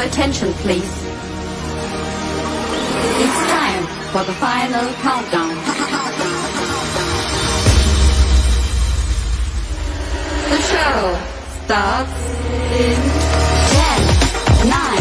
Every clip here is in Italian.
Your attention, please. It's time for the final countdown. The show starts in 10, 9,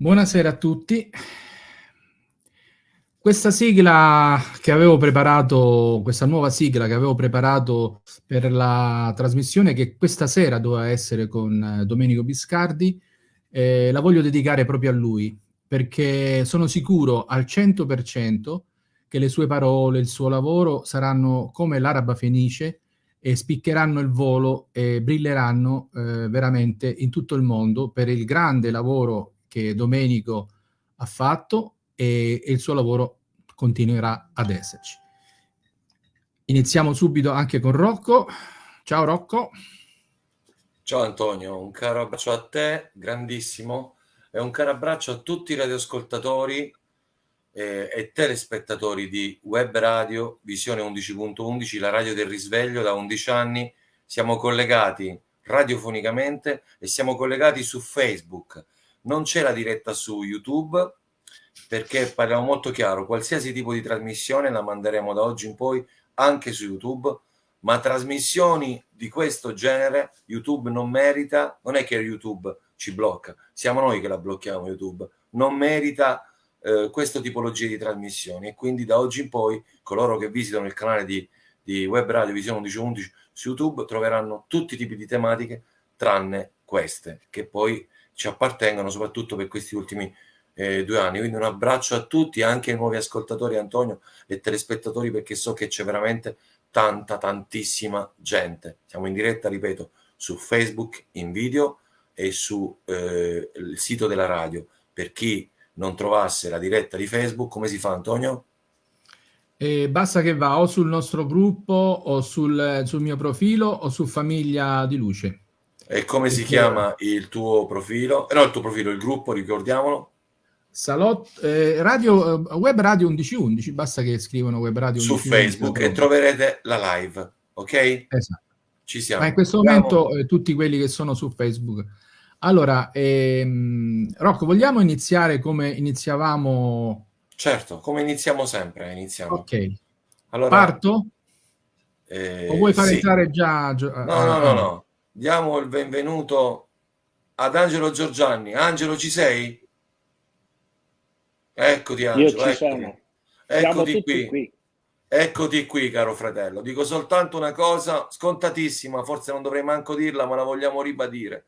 Buonasera a tutti. Questa sigla che avevo preparato, questa nuova sigla che avevo preparato per la trasmissione che questa sera doveva essere con eh, Domenico Biscardi, eh, la voglio dedicare proprio a lui, perché sono sicuro al 100% che le sue parole, il suo lavoro saranno come l'araba fenice e spiccheranno il volo e brilleranno eh, veramente in tutto il mondo per il grande lavoro che Domenico ha fatto e, e il suo lavoro continuerà ad esserci. Iniziamo subito anche con Rocco. Ciao Rocco. Ciao Antonio, un caro abbraccio a te, grandissimo, e un caro abbraccio a tutti i radioascoltatori eh, e telespettatori di Web Radio Visione 11.11, la radio del risveglio da 11 anni. Siamo collegati radiofonicamente e siamo collegati su Facebook. Non c'è la diretta su YouTube perché parliamo molto chiaro, qualsiasi tipo di trasmissione la manderemo da oggi in poi anche su YouTube, ma trasmissioni di questo genere YouTube non merita, non è che YouTube ci blocca, siamo noi che la blocchiamo YouTube, non merita eh, questa tipologia di trasmissioni e quindi da oggi in poi coloro che visitano il canale di, di Web Radio Visione 1111 su YouTube troveranno tutti i tipi di tematiche tranne queste che poi ci appartengono soprattutto per questi ultimi eh, due anni. Quindi un abbraccio a tutti, anche ai nuovi ascoltatori Antonio e telespettatori perché so che c'è veramente tanta, tantissima gente. Siamo in diretta, ripeto, su Facebook in video e sul eh, sito della radio. Per chi non trovasse la diretta di Facebook, come si fa Antonio? E basta che va o sul nostro gruppo o sul, sul mio profilo o su Famiglia di Luce. E come si chiama il tuo profilo? Eh, no, il tuo profilo, il gruppo, ricordiamolo. Salotto, eh, radio, eh, web radio 1111, basta che scrivono web radio 1111. Su Facebook e troverete la live, ok? Esatto. Ci siamo. Ma in questo momento eh, tutti quelli che sono su Facebook. Allora, ehm, Rocco, vogliamo iniziare come iniziavamo? Certo, come iniziamo sempre, iniziamo. Ok. Allora, Parto? Eh, o vuoi fare sì. entrare già? No, no, no, no. Diamo il benvenuto ad Angelo Giorgianni. Angelo, ci sei? Eccoti Angelo. Ci eccoti. Eccoti qui. qui. Eccoti qui, caro fratello. Dico soltanto una cosa scontatissima, forse non dovrei manco dirla, ma la vogliamo ribadire.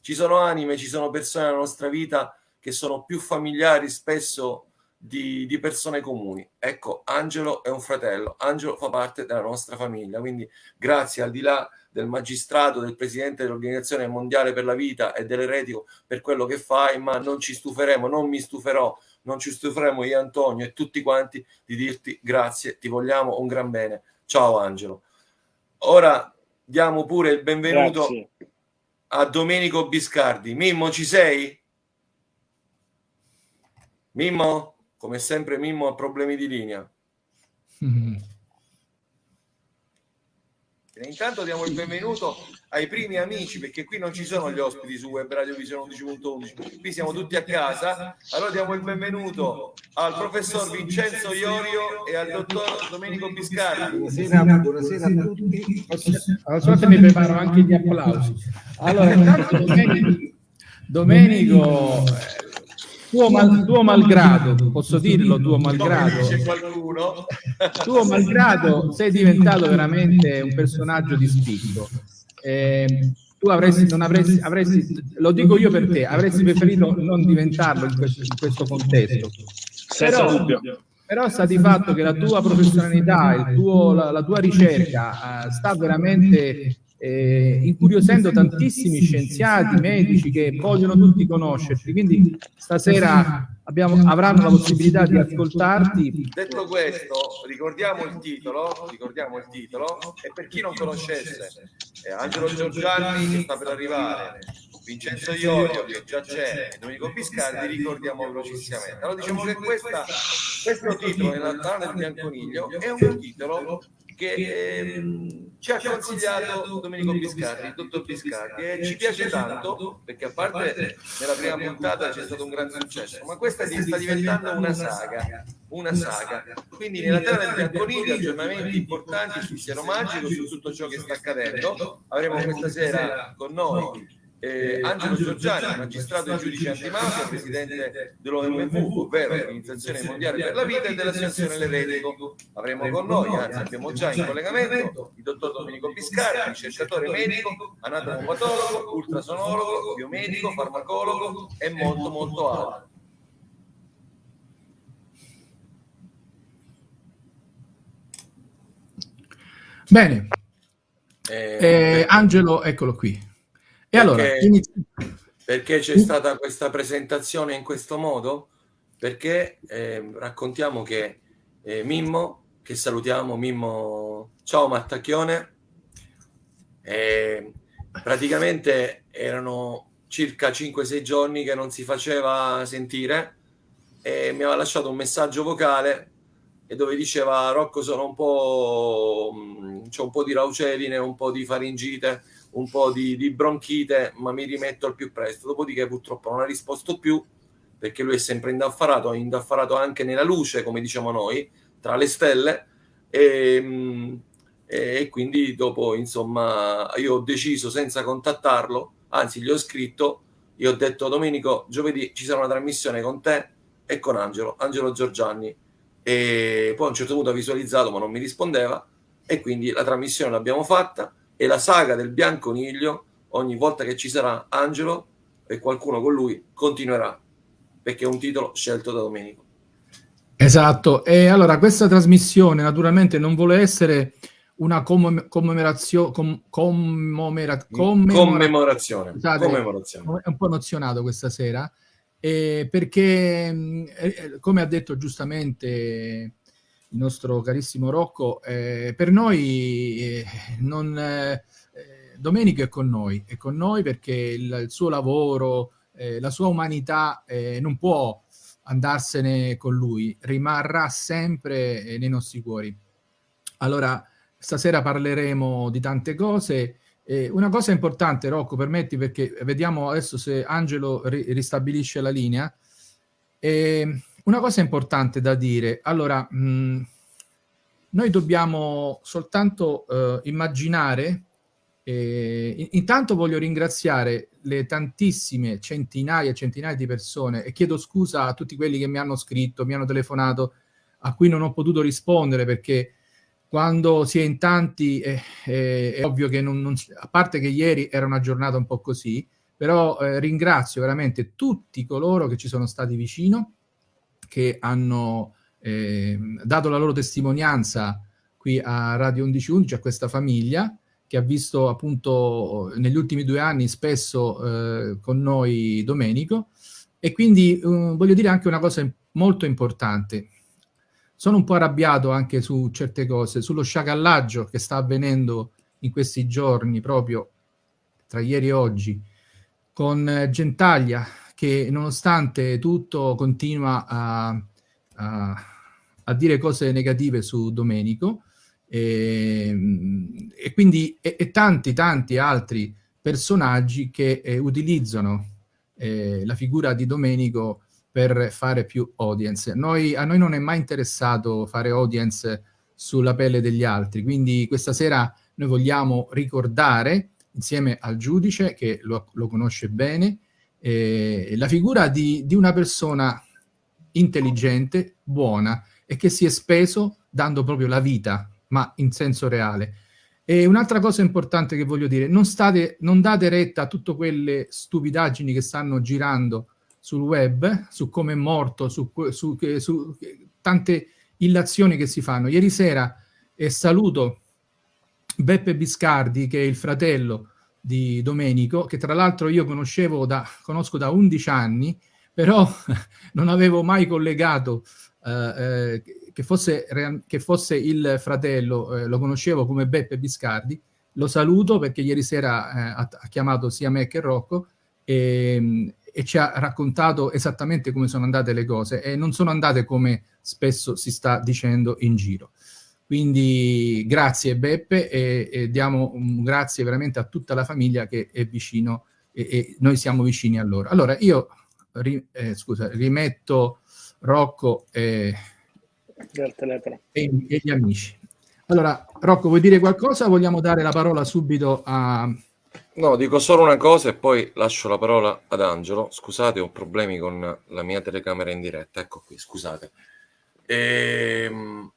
Ci sono anime, ci sono persone nella nostra vita che sono più familiari spesso di, di, persone comuni. Ecco, Angelo è un fratello, Angelo fa parte della nostra famiglia, quindi grazie al di là del magistrato, del presidente dell'Organizzazione Mondiale per la Vita e dell'eretico per quello che fai, ma non ci stuferemo, non mi stuferò, non ci stuferemo io Antonio e tutti quanti di dirti grazie, ti vogliamo un gran bene. Ciao Angelo. Ora diamo pure il benvenuto Grazie. a Domenico Biscardi. Mimmo, ci sei? Mimmo? Come sempre Mimmo ha problemi di linea. Mm. E intanto diamo il benvenuto ai primi amici, perché qui non ci sono gli ospiti su Web Radio Visione 11.11, qui siamo tutti a casa. Allora diamo il benvenuto al professor Vincenzo Iorio e al dottor Domenico Biscardi. Buonasera, buonasera a tutti. Allora, so se mi preparo anche gli applausi. Allora, intanto Domenico, Domenico tuo, mal, tuo malgrado, posso dirlo, tuo malgrado, tuo malgrado sei diventato veramente un personaggio di spicco. Eh, tu avresti, non avresti, avresti, lo dico io per te, avresti preferito non diventarlo in questo, in questo contesto. Senza Però- dubbio. Però sta di fatto che la tua professionalità, il tuo- la, la tua ricerca eh, sta veramente eh, incuriosendo tantissimi scienziati, medici che vogliono tutti conoscerti. Quindi stasera abbiamo- avranno la possibilità di ascoltarti. Detto questo, ricordiamo il titolo, ricordiamo il titolo, e per chi non conoscesse, è Angelo Giorgiani che sta per arrivare, Vincenzo Iorio che già c'è, Domenico Biscardi, ricordiamo velocissimamente. Allora diciamo che questa, questo titolo nella Tana del Bianconiglio è un titolo che ehm, ci ha consigliato Domenico Biscardi, il dottor Biscardi, e ci piace tanto perché a parte nella prima puntata c'è stato un gran successo, ma questa sta diventando una saga, una saga. Quindi nella terra del Bianconiglio aggiornamenti importanti sul siero magico, su tutto ciò che sta accadendo. Avremo questa sera con noi eh, Angelo Giorgiani, magistrato e giudice antimafia, presidente dell'OMV, ovvero l'Organizzazione Mondiale per la Vita e dell'Associazione L'Eletico. Avremo con noi, anzi abbiamo già in collegamento, il dottor Domenico Biscardi, ricercatore medico, anatomo-patologo, ultrasonologo, biomedico, farmacologo e molto molto altro. Bene, Eh, eh, Angelo, eccolo qui. E allora, Perché- c'è stata questa presentazione in questo modo? Perché eh, raccontiamo che eh, Mimmo, che salutiamo, Mimmo, ciao Mattacchione, eh, praticamente erano circa 5-6 giorni che non si faceva sentire e mi aveva lasciato un messaggio vocale e dove diceva Rocco sono un po' mh, c'ho un po' di rauceline, un po' di faringite, un po' di, di bronchite, ma mi rimetto al più presto. Dopodiché purtroppo non ha risposto più perché lui è sempre indaffarato, è indaffarato anche nella luce, come diciamo noi, tra le stelle. E, mh, e quindi dopo insomma io ho deciso senza contattarlo, anzi gli ho scritto, gli ho detto Domenico, giovedì ci sarà una trasmissione con te e con Angelo, Angelo Giorgianni. E poi a un certo punto ha visualizzato ma non mi rispondeva e quindi la trasmissione l'abbiamo fatta e la saga del Bianconiglio ogni volta che ci sarà Angelo e qualcuno con lui continuerà perché è un titolo scelto da Domenico. Esatto, e allora questa trasmissione naturalmente non vuole essere una commem- commemorazio- com- commemora- commemora- commemorazione Scusate, commemorazione. è un po' emozionato questa sera, eh, perché mh, eh, come ha detto giustamente il nostro carissimo Rocco, eh, per noi eh, non, eh, Domenico è con noi, è con noi perché il, il suo lavoro, eh, la sua umanità eh, non può andarsene con lui, rimarrà sempre eh, nei nostri cuori. Allora, stasera parleremo di tante cose. Una cosa importante, Rocco, permetti, perché vediamo adesso se Angelo ri- ristabilisce la linea. Eh, una cosa importante da dire, allora, mh, noi dobbiamo soltanto eh, immaginare, eh, in- intanto voglio ringraziare le tantissime centinaia e centinaia di persone e chiedo scusa a tutti quelli che mi hanno scritto, mi hanno telefonato, a cui non ho potuto rispondere perché quando si è in tanti eh, eh, è ovvio che non, non a parte che ieri era una giornata un po' così, però eh, ringrazio veramente tutti coloro che ci sono stati vicino, che hanno eh, dato la loro testimonianza qui a Radio 1111, a questa famiglia che ha visto appunto negli ultimi due anni spesso eh, con noi Domenico e quindi eh, voglio dire anche una cosa molto importante. Sono un po' arrabbiato anche su certe cose, sullo sciacallaggio che sta avvenendo in questi giorni, proprio tra ieri e oggi, con eh, Gentaglia che nonostante tutto continua a, a, a dire cose negative su Domenico e, e quindi e, e tanti tanti altri personaggi che eh, utilizzano eh, la figura di Domenico per fare più audience. Noi, a noi non è mai interessato fare audience sulla pelle degli altri, quindi questa sera noi vogliamo ricordare, insieme al giudice che lo, lo conosce bene, eh, la figura di, di una persona intelligente, buona e che si è speso dando proprio la vita, ma in senso reale. E un'altra cosa importante che voglio dire, non, state, non date retta a tutte quelle stupidaggini che stanno girando sul web, su come è morto, su, su, su tante illazioni che si fanno. Ieri sera eh, saluto Beppe Biscardi, che è il fratello di Domenico, che tra l'altro io conoscevo da, conosco da 11 anni, però non avevo mai collegato eh, eh, che, fosse, che, fosse, il fratello, eh, lo conoscevo come Beppe Biscardi, lo saluto perché ieri sera eh, ha, chiamato sia me che Rocco e, e, ci ha raccontato esattamente come sono andate le cose e non sono andate come spesso si sta dicendo in giro. Quindi grazie Beppe e, e diamo un grazie veramente a tutta la famiglia che è vicino e, e noi siamo vicini a loro. Allora io ri, eh, scusa, rimetto Rocco e, e, e, gli amici. Allora, Rocco, vuoi dire qualcosa o vogliamo dare la parola subito a... No, dico solo una cosa e poi lascio la parola ad Angelo. Scusate, ho problemi con la mia telecamera in diretta. Ecco qui, scusate. Ehm,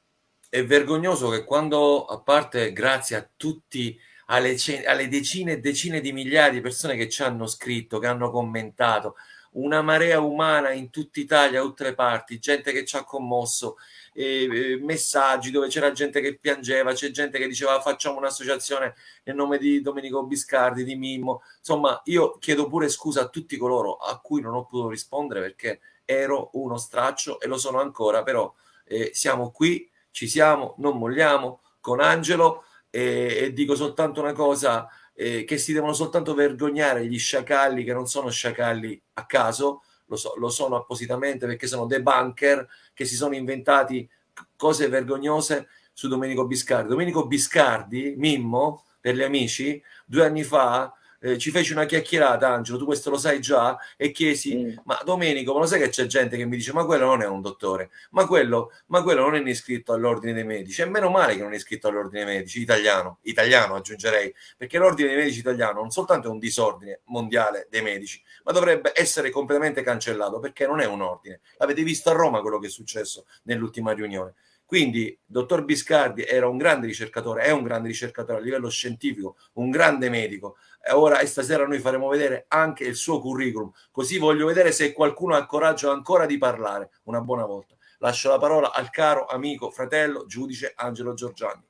è vergognoso che quando, a parte grazie a tutti, alle, alle decine e decine di migliaia di persone che ci hanno scritto, che hanno commentato, una marea umana in tutta Italia, da tutte le parti, gente che ci ha commosso, eh, messaggi dove c'era gente che piangeva, c'è gente che diceva facciamo un'associazione nel nome di Domenico Biscardi, di Mimmo. Insomma, io chiedo pure scusa a tutti coloro a cui non ho potuto rispondere perché ero uno straccio e lo sono ancora, però eh, siamo qui, ci siamo, non molliamo con Angelo e, e dico soltanto una cosa eh, che si devono soltanto vergognare gli sciacalli che non sono sciacalli a caso, lo, so, lo sono appositamente perché sono dei bunker che si sono inventati cose vergognose su Domenico Biscardi. Domenico Biscardi, Mimmo, per gli amici, due anni fa eh, ci feci una chiacchierata, Angelo, tu questo lo sai già, e chiesi, mm. ma Domenico, ma lo sai che c'è gente che mi dice, ma quello non è un dottore, ma quello, ma quello non è iscritto all'ordine dei medici, e meno male che non è iscritto all'ordine dei medici, italiano, italiano aggiungerei, perché l'ordine dei medici italiano non soltanto è un disordine mondiale dei medici, ma dovrebbe essere completamente cancellato, perché non è un ordine. L'avete visto a Roma quello che è successo nell'ultima riunione. Quindi, dottor Biscardi era un grande ricercatore, è un grande ricercatore a livello scientifico, un grande medico, ora e stasera noi faremo vedere anche il suo curriculum, così voglio vedere se qualcuno ha coraggio ancora di parlare una buona volta. Lascio la parola al caro amico, fratello, giudice Angelo Giorgiani.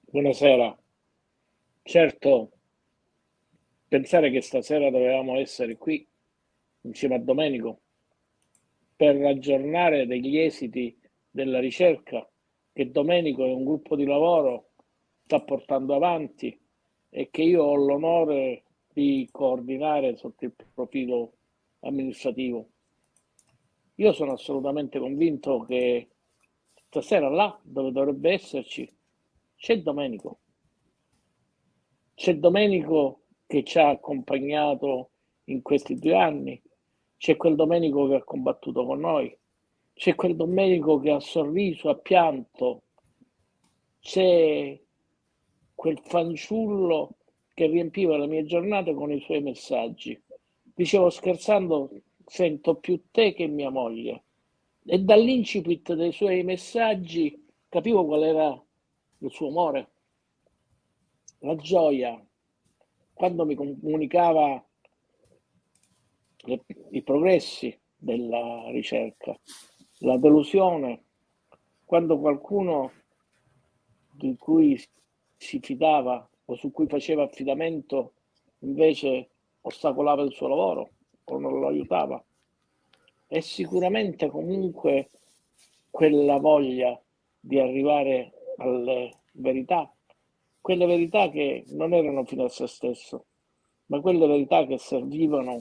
Buonasera. Certo, pensare che stasera dovevamo essere qui insieme a Domenico per aggiornare degli esiti della ricerca che Domenico e un gruppo di lavoro sta portando avanti e che io ho l'onore di coordinare sotto il profilo amministrativo. Io sono assolutamente convinto che stasera là dove dovrebbe esserci c'è Domenico. C'è Domenico che ci ha accompagnato in questi due anni, c'è quel Domenico che ha combattuto con noi, c'è quel Domenico che ha sorriso, ha pianto, c'è quel fanciullo che riempiva le mie giornate con i suoi messaggi. Dicevo scherzando, sento più te che mia moglie. E dall'incipit dei suoi messaggi capivo qual era il suo amore, la gioia, quando mi comunicava le, i progressi della ricerca, la delusione, quando qualcuno di cui si fidava o su cui faceva affidamento invece ostacolava il suo lavoro o non lo aiutava. E sicuramente comunque quella voglia di arrivare alle verità, quelle verità che non erano fino a se stesso, ma quelle verità che servivano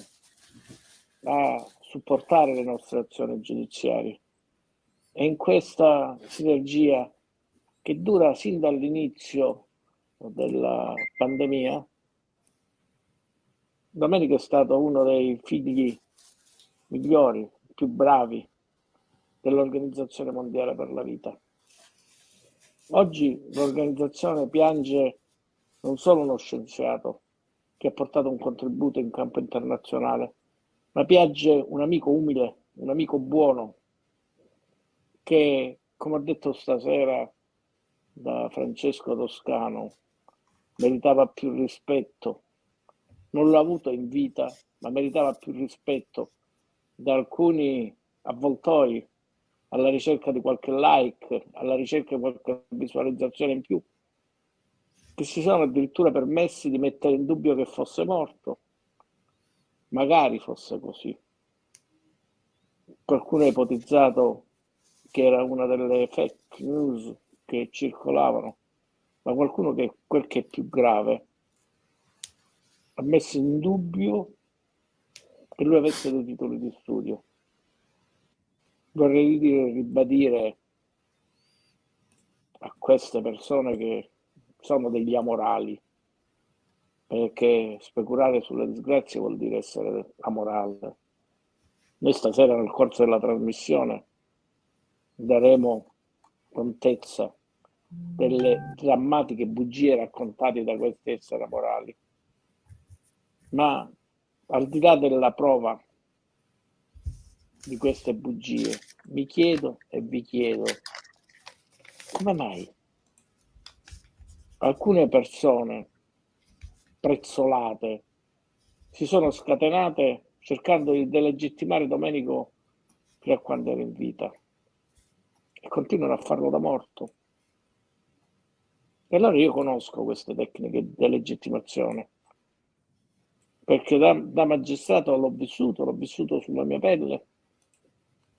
a supportare le nostre azioni giudiziarie. E in questa sinergia che dura sin dall'inizio della pandemia, Domenico è stato uno dei figli migliori, più bravi dell'Organizzazione Mondiale per la Vita. Oggi l'organizzazione piange non solo uno scienziato, che ha portato un contributo in campo internazionale, ma piace un amico umile, un amico buono, che, come ho detto stasera da Francesco Toscano, meritava più rispetto. Non l'ha avuto in vita, ma meritava più rispetto da alcuni avvoltoi alla ricerca di qualche like, alla ricerca di qualche visualizzazione in più, che si sono addirittura permessi di mettere in dubbio che fosse morto. Magari fosse così. Qualcuno ha ipotizzato che era una delle fake news che circolavano, ma qualcuno che quel che è più grave ha messo in dubbio che lui avesse dei titoli di studio. Vorrei dire, ribadire a queste persone che sono degli amorali, perché speculare sulle disgrazie vuol dire essere amorale. Noi stasera nel corso della trasmissione daremo contezza delle drammatiche bugie raccontate da questi esseri amorali. Ma al di là della prova di queste bugie, mi chiedo e vi chiedo come mai alcune persone prezzolate si sono scatenate cercando di delegittimare Domenico fino a quando era in vita e continuano a farlo da morto. E allora io conosco queste tecniche di delegittimazione perché da, da magistrato l'ho vissuto, l'ho vissuto sulla mia pelle.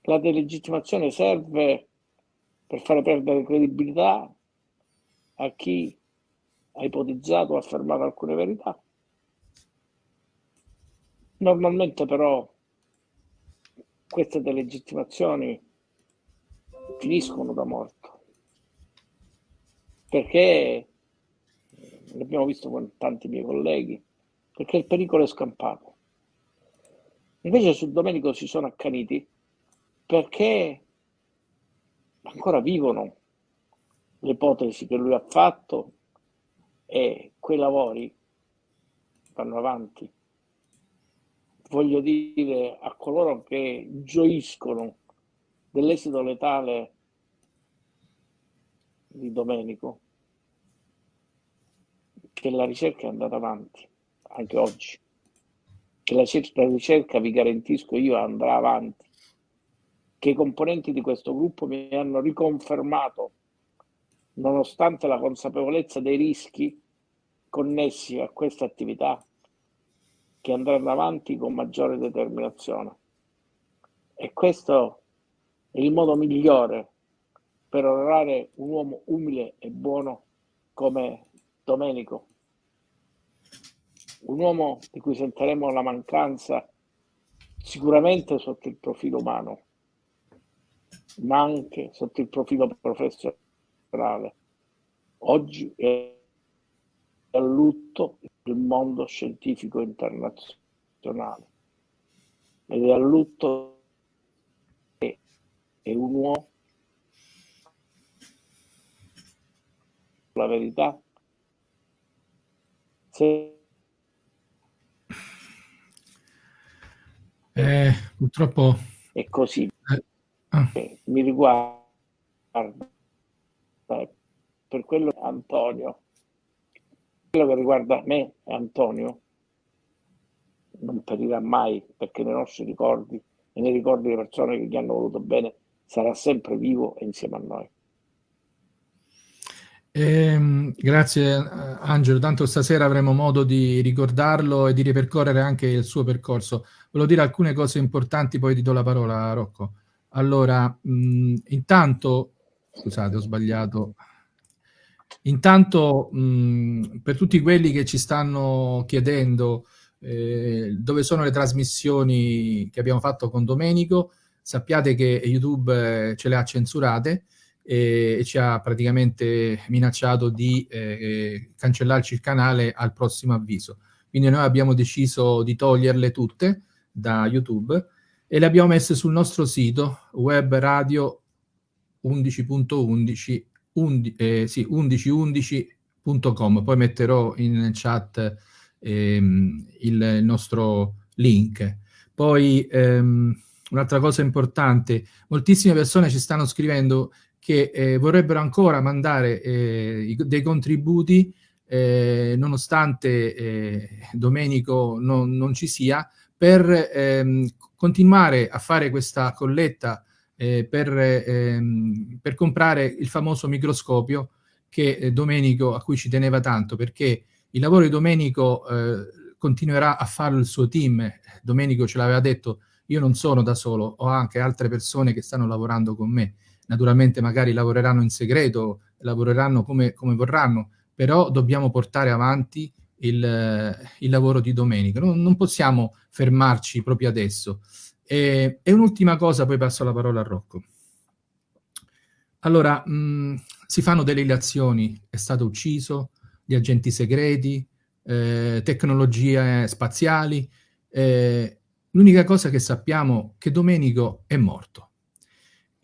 La delegittimazione serve per fare perdere credibilità a chi ha ipotizzato o affermato alcune verità. Normalmente però queste delegittimazioni finiscono da morto perché l'abbiamo visto con tanti miei colleghi perché il pericolo è scampato. Invece su Domenico si sono accaniti perché ancora vivono le ipotesi che lui ha fatto e quei lavori vanno avanti. Voglio dire a coloro che gioiscono dell'esito letale di Domenico che la ricerca è andata avanti anche oggi. Che la, ricerca, vi garantisco io, andrà avanti. Che i componenti di questo gruppo mi hanno riconfermato, nonostante la consapevolezza dei rischi connessi a questa attività, che andranno avanti con maggiore determinazione. E questo è il modo migliore per onorare un uomo umile e buono come Domenico un uomo di cui sentiremo la mancanza sicuramente sotto il profilo umano, ma anche sotto il profilo professionale. Oggi è a lutto il mondo scientifico internazionale ed è a lutto che è un uomo la verità se Eh, purtroppo... È così. Eh, ah. Eh, mi riguarda per quello Antonio, quello che riguarda me e Antonio, non perirà mai perché nei nostri ricordi e nei ricordi delle persone che gli hanno voluto bene sarà sempre vivo e insieme a noi. Eh, grazie Angelo, tanto stasera avremo modo di ricordarlo e di ripercorrere anche il suo percorso. Volevo dire alcune cose importanti, poi ti do la parola Rocco. Allora, mh, intanto, scusate ho sbagliato, intanto mh, per tutti quelli che ci stanno chiedendo eh, dove sono le trasmissioni che abbiamo fatto con Domenico, sappiate che YouTube eh, ce le ha censurate, e, ci ha praticamente minacciato di eh, cancellarci il canale al prossimo avviso. Quindi noi abbiamo deciso di toglierle tutte da YouTube e le abbiamo messe sul nostro sito web radio 11.11 11, eh, sì, 1111.com poi metterò in chat ehm, il, il, nostro link. Poi ehm, un'altra cosa importante, moltissime persone ci stanno scrivendo che eh, vorrebbero ancora mandare eh, dei contributi eh, nonostante eh, Domenico non, non, ci sia, per ehm, continuare a fare questa colletta eh, per, ehm, per, comprare il famoso microscopio che eh, Domenico, a cui ci teneva tanto, perché il lavoro di Domenico continuerà a farlo il suo team. Domenico ce l'aveva detto, io non sono da solo, ho anche altre persone che stanno lavorando con me. Naturalmente magari lavoreranno in segreto, lavoreranno come, come vorranno, però dobbiamo portare avanti il, il lavoro di Domenico. Non, non, possiamo fermarci proprio adesso. E, e un'ultima cosa, poi passo la parola a Rocco. Allora, mh, si fanno delle ilazioni, è stato ucciso, gli agenti segreti, eh, tecnologie spaziali. Eh, L'unica cosa che sappiamo è che Domenico è morto.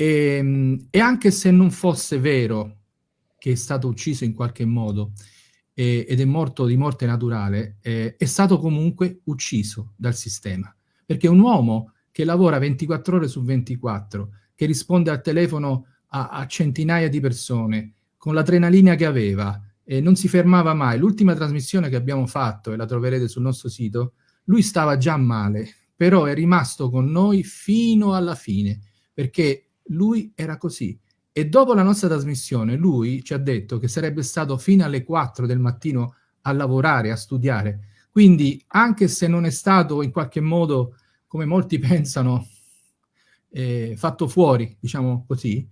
E, e, anche se non fosse vero che è stato ucciso in qualche modo eh, ed è morto di morte naturale, eh, è stato comunque ucciso dal sistema. Perché un uomo che lavora 24 ore su 24, che risponde al telefono a, a centinaia di persone, con l'adrenalina che aveva, e non si fermava mai. L'ultima trasmissione che abbiamo fatto, e la troverete sul nostro sito, lui stava già male, però è rimasto con noi fino alla fine, perché lui era così. E dopo la nostra trasmissione lui ci ha detto che sarebbe stato fino alle 4 del mattino a lavorare, a studiare. Quindi anche se non è stato in qualche modo, come molti pensano, eh, fatto fuori, diciamo così,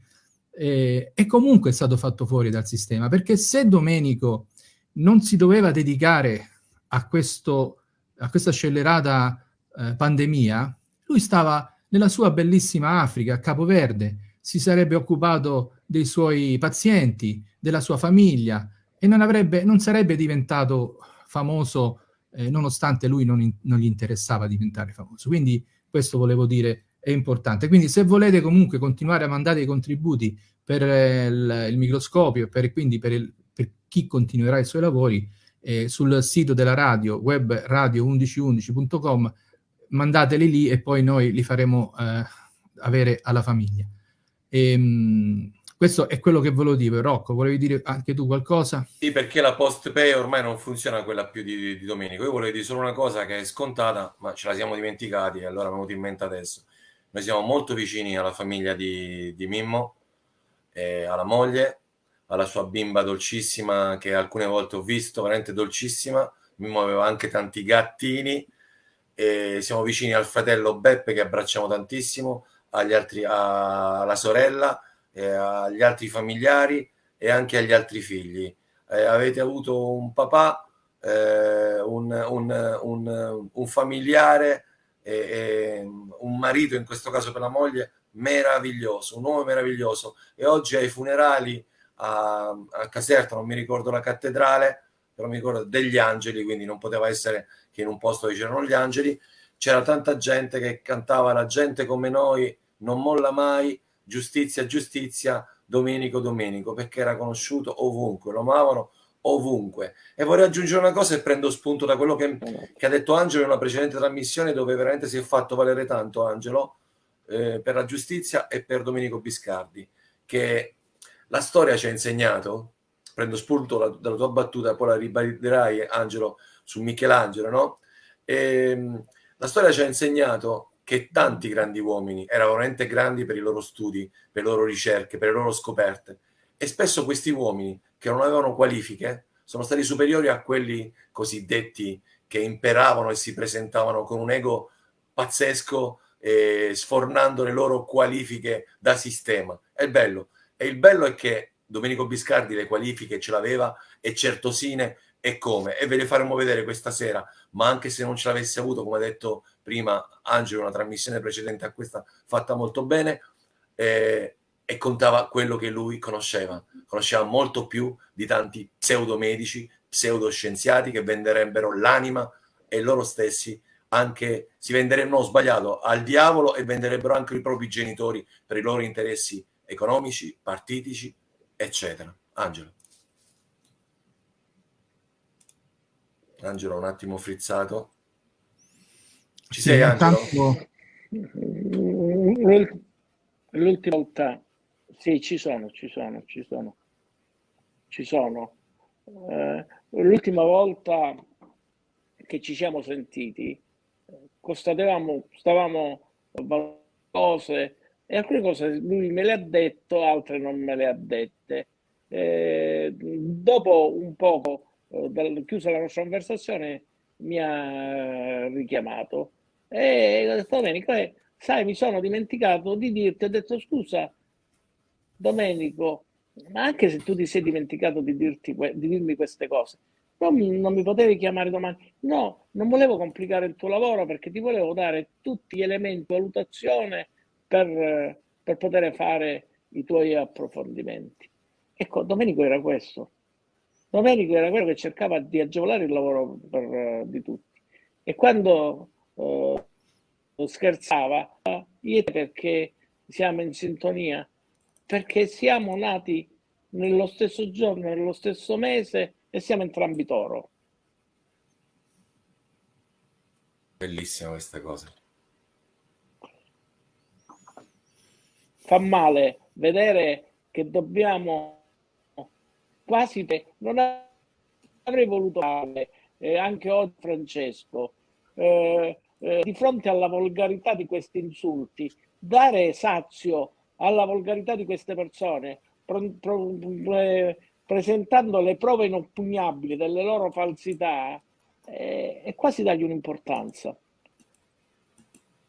eh, è comunque stato fatto fuori dal sistema, perché se Domenico non si doveva dedicare a, questo, a questa scellerata eh, pandemia, lui stava nella sua bellissima Africa, a Capoverde, si sarebbe occupato dei suoi pazienti, della sua famiglia e non, avrebbe, non sarebbe diventato famoso eh, nonostante lui non, in, non, gli interessava diventare famoso. Quindi questo volevo dire è importante. Quindi se volete comunque continuare a mandare i contributi per eh, il, il, microscopio, per, quindi per, il, per, chi continuerà i suoi lavori, eh, sul sito della radio, webradio1111.com, mandateli lì e poi noi li faremo eh, avere alla famiglia. E, ehm, questo è quello che volevo dire. Rocco, volevi dire anche tu qualcosa? Sì, perché la post pay ormai non funziona quella più di, di Domenico. Io volevo dire solo una cosa che è scontata, ma ce la siamo dimenticati e allora è venuto in mente adesso. Noi siamo molto vicini alla famiglia di, di Mimmo, eh, alla moglie, alla sua bimba dolcissima che alcune volte ho visto, veramente dolcissima. Mimmo aveva anche tanti gattini. E siamo vicini al fratello Beppe che abbracciamo tantissimo, agli altri, alla sorella, eh, agli altri familiari e anche agli altri figli. Eh, avete avuto un papà, eh, un, un, un, un, familiare, un marito, in questo caso per la moglie, meraviglioso, un uomo meraviglioso. E oggi ai funerali a, a Caserta, non mi ricordo la cattedrale, però mi ricordo degli angeli, quindi non poteva essere che in un posto dove c'erano gli angeli, c'era tanta gente che cantava la gente come noi non molla mai, giustizia, giustizia, Domenico, Domenico, perché era conosciuto ovunque, lo amavano ovunque. E vorrei aggiungere una cosa e prendo spunto da quello che, che ha detto Angelo in una precedente trasmissione dove veramente si è fatto valere tanto, Angelo, eh, per la giustizia e per Domenico Biscardi, che la storia ci ha insegnato, prendo spunto dalla, dalla tua battuta, poi la ribadirai, Angelo, su Michelangelo, no? E, ehm, la storia ci ha insegnato che tanti grandi uomini erano veramente grandi per i loro studi, per le loro ricerche, per le loro scoperte. E spesso questi uomini che non avevano qualifiche sono stati superiori a quelli cosiddetti che imperavano e si presentavano con un ego pazzesco, eh, sfornando le loro qualifiche da sistema. È bello. E il bello è che Domenico Biscardi le qualifiche ce l'aveva e certosine e come. E ve le faremo vedere questa sera, ma anche se non ce l'avesse avuto, come ha detto prima Angelo, una trasmissione precedente a questa fatta molto bene, eh, e contava quello che lui conosceva. Conosceva molto più di tanti pseudomedici, pseudoscienziati che venderebbero l'anima e loro stessi anche si venderebbero, no, sbagliato, al diavolo e venderebbero anche i propri genitori per i loro interessi economici, partitici, eccetera. Angelo. Angelo un attimo frizzato. Ci Sì, sei Angelo? intanto- L'ult- L'ultima volta, sì, ci sono, ci sono, ci sono, ci sono. Eh, l'ultima volta che ci siamo sentiti, constatavamo, stavamo valutando cose e alcune cose lui me le ha detto, altre non me le ha dette. Eh, dopo un poco, eh, chiusa la nostra conversazione, mi ha richiamato e ho detto Domenico, eh, sai, mi sono dimenticato di dirti, ho detto scusa, Domenico, ma anche se tu ti sei dimenticato di, dirti, di dirmi queste cose, non, mi- non mi potevi chiamare domani? No, non volevo complicare il tuo lavoro perché ti volevo dare tutti gli elementi di valutazione per, per poter fare i tuoi approfondimenti. Ecco, Domenico era questo. Domenico era quello che cercava di agevolare il lavoro per, di tutti. E quando eh, scherzava, io perché siamo in sintonia, perché siamo nati nello stesso giorno, nello stesso mese e siamo entrambi toro. Bellissima questa cosa. Fa male vedere che dobbiamo quasi non avrei voluto fare eh, anche oggi Francesco eh, eh, di fronte alla volgarità di questi insulti dare sazio alla volgarità di queste persone pro- pro- presentando le prove inoppugnabili delle loro falsità eh, è quasi dargli un'importanza.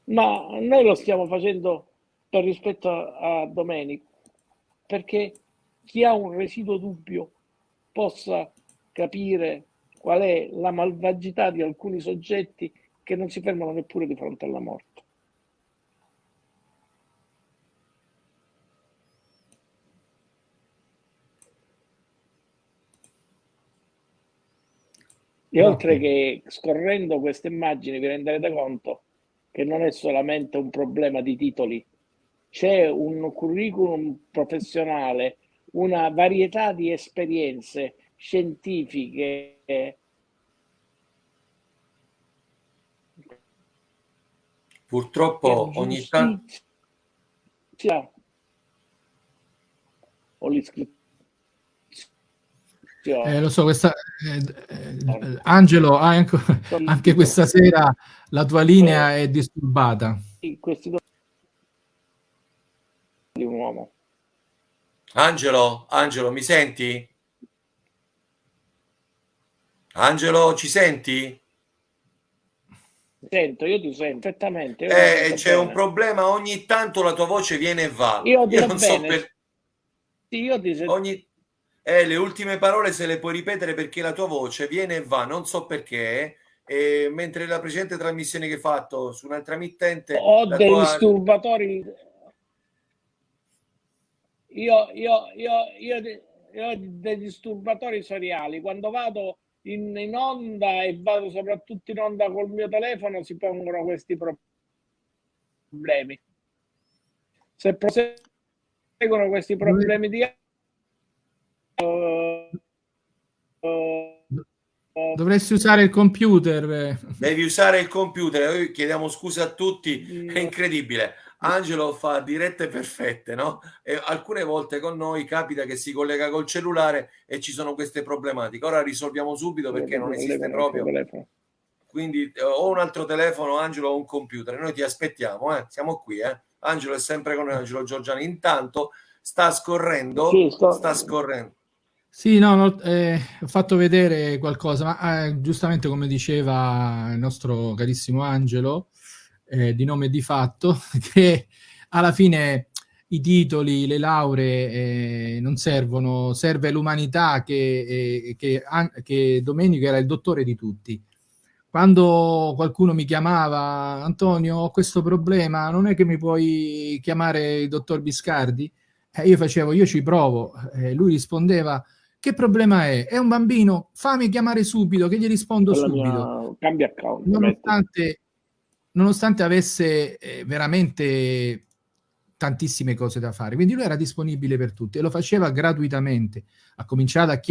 Ma noi lo stiamo facendo per rispetto a, a Domenico perché chi ha un residuo dubbio possa capire qual è la malvagità di alcuni soggetti che non si fermano neppure di fronte alla morte. E oltre che scorrendo queste immagini vi renderete conto che non è solamente un problema di titoli, c'è un curriculum professionale, una varietà di esperienze scientifiche Purtroppo ogni tanto giustizia o l'iscrizione. Eh, lo so, questa, eh, eh, Angelo, ah, anche, anche questa sera la tua linea è disturbata. Questi due di un uomo. Angelo, Angelo, mi senti? Angelo, ci senti? Sento, io ti sento perfettamente. io Eh, c'è bene. un problema, ogni tanto la tua voce viene e va. Io ti non so so bene. per... Sì, io ti sento. Ogni... Eh, le ultime parole se le puoi ripetere perché la tua voce viene e va, non so perché. E mentre la precedente trasmissione che hai fatto su un'altra mittente, Ho dei tua- disturbatori. Io, io, io, io, io ho dei disturbatori seriali. Quando vado in, in onda e vado soprattutto in onda col mio telefono, si pongono questi pro- problemi. Se proseguono questi problemi di eh, Dovresti usare il computer. Devi usare il computer, noi chiediamo scusa a tutti, è incredibile. Angelo fa dirette perfette, no? E alcune volte con noi capita che si collega col cellulare e ci sono queste problematiche. Ora risolviamo subito perché non esiste proprio. Quindi eh, o un altro telefono, Angelo, o un computer. Noi ti aspettiamo, eh? siamo qui. Eh? Angelo è sempre con noi, Angelo Giorgiani. Intanto sta scorrendo, Sì, sto- sta scorrendo. Sì, no, no, eh, ho fatto vedere qualcosa, ma eh, giustamente come diceva il nostro carissimo Angelo, eh, di nome di fatto, che alla fine i titoli, le lauree eh, non servono, serve l'umanità che, eh, che, che Domenico era il dottore di tutti. Quando qualcuno mi chiamava, Antonio, ho questo problema, non è che mi puoi chiamare il dottor Biscardi? Eh, io facevo, io ci provo. Eh, lui rispondeva, che problema è? È un bambino? Fammi chiamare subito, che gli rispondo Con la subito. mia- Cambia account. Nonostante, nonostante avesse eh, veramente tantissime cose da fare. Quindi lui era disponibile per tutti e lo faceva gratuitamente. Ha cominciato a chiedere